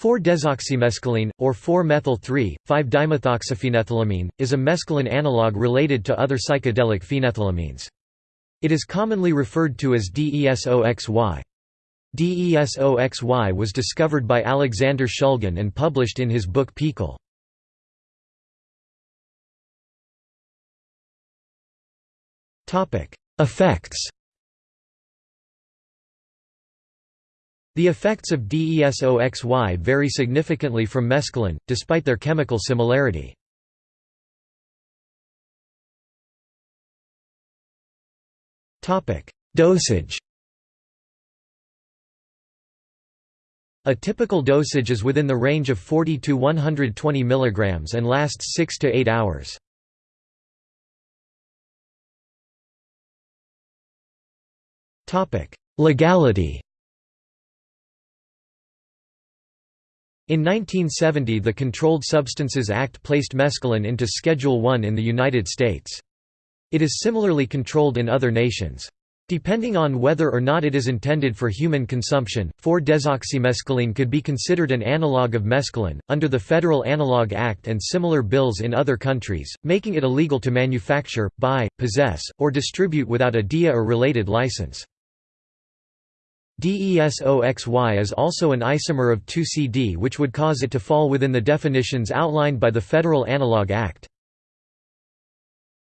4-desoxymescaline, or 4-methyl-3,5-dimethoxyphenethylamine, is a mescaline analog related to other psychedelic phenethylamines. It is commonly referred to as DESOXY. DESOXY was discovered by Alexander Shulgin and published in his book PiHKAL. Effects The effects of DESOXY vary significantly from mescaline, despite their chemical similarity. Dosage A typical dosage is within the range of 40 to 120 mg and lasts 6 to 8 hours. Legality In 1970 the Controlled Substances Act placed mescaline into Schedule I in the United States. It is similarly controlled in other nations. Depending on whether or not it is intended for human consumption, 4-desoxymescaline could be considered an analog of mescaline, under the Federal Analog Act and similar bills in other countries, making it illegal to manufacture, buy, possess, or distribute without a DEA or related license. DESOXY is also an isomer of 2CD which would cause it to fall within the definitions outlined by the Federal Analog Act.